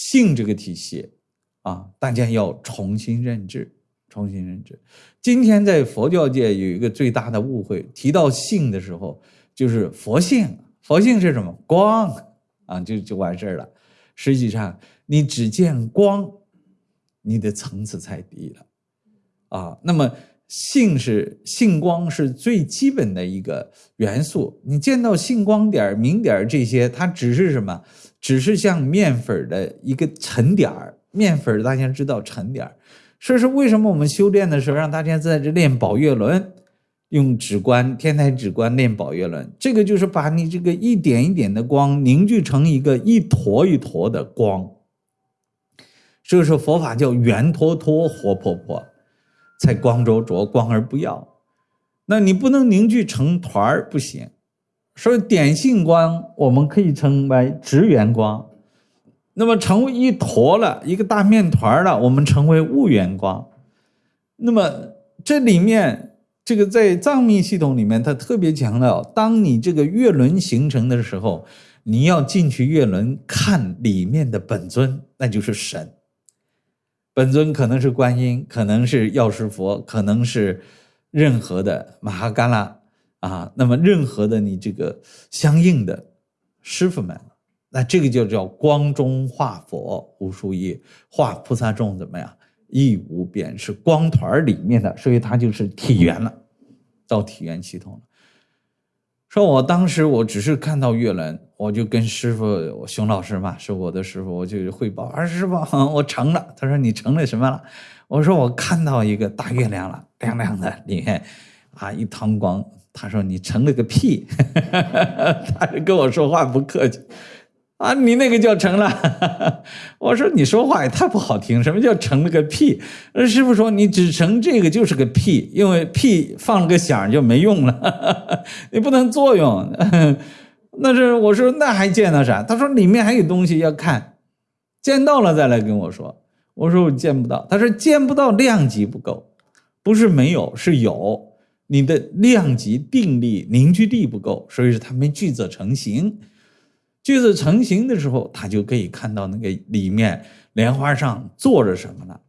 性这个体系啊，大家要重新认知，重新认知。今天在佛教界有一个最大的误会，提到性的时候，就是佛性，佛性是什么？光啊，就就完事儿了。实际上，你只见光，你的层次太低了啊。那么。性是性光是最基本的一个元素，你见到性光点、明点这些，它只是什么？只是像面粉的一个沉点儿。面粉大家知道沉点儿，所以说为什么我们修炼的时候让大家在这练宝月轮，用指关天台指关练宝月轮，这个就是把你这个一点一点的光凝聚成一个一坨一坨的光。所以说佛法叫圆坨坨，活泼泼。才光灼灼，光而不耀。那你不能凝聚成团儿，不行。所以点性光，我们可以称为直圆光。那么成为一坨了，一个大面团了，我们称为物圆光。那么这里面，这个在藏密系统里面，它特别强调，当你这个月轮形成的时候，你要进去月轮看里面的本尊，那就是神。本尊可能是观音，可能是药师佛，可能是任何的玛哈嘎拉啊。那么任何的你这个相应的师傅们，那这个就叫光中化佛无数亿，化菩萨众怎么样？亦无边，是光团里面的，所以它就是体圆了，到体圆系统了。说我当时我只是看到月轮，我就跟师傅熊老师嘛，是我的师傅，我就汇报，啊师傅，我成了。他说你成了什么了？我说我看到一个大月亮了，亮亮的，里面啊一堂光。他说你成了个屁，他就跟我说话不客气。啊，你那个叫成了，我说你说话也太不好听。什么叫成了个屁？师傅说你只成这个就是个屁，因为屁放了个响就没用了，你不能作用。那是我说那还见到啥？他说里面还有东西要看，见到了再来跟我说。我说我见不到。他说见不到量级不够，不是没有是有，你的量级定力凝聚力不够，所以说它没聚则成型。句子成型的时候，他就可以看到那个里面莲花上坐着什么了，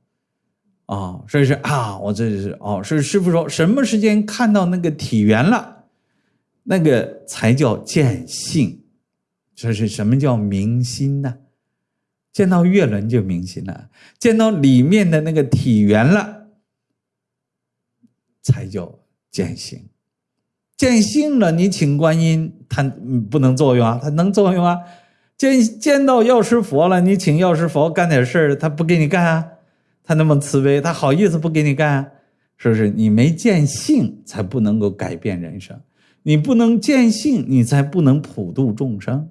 啊，所以说啊，我这是哦，是师傅说什么时间看到那个体圆了，那个才叫见性，这是什么叫明心呢？见到月轮就明心了，见到里面的那个体圆了，才叫见性。见性了，你请观音，他不能作用啊，他能作用啊。见见到药师佛了，你请药师佛干点事儿，他不给你干啊，他那么慈悲，他好意思不给你干？啊？是不是？你没见性，才不能够改变人生。你不能见性，你才不能普度众生。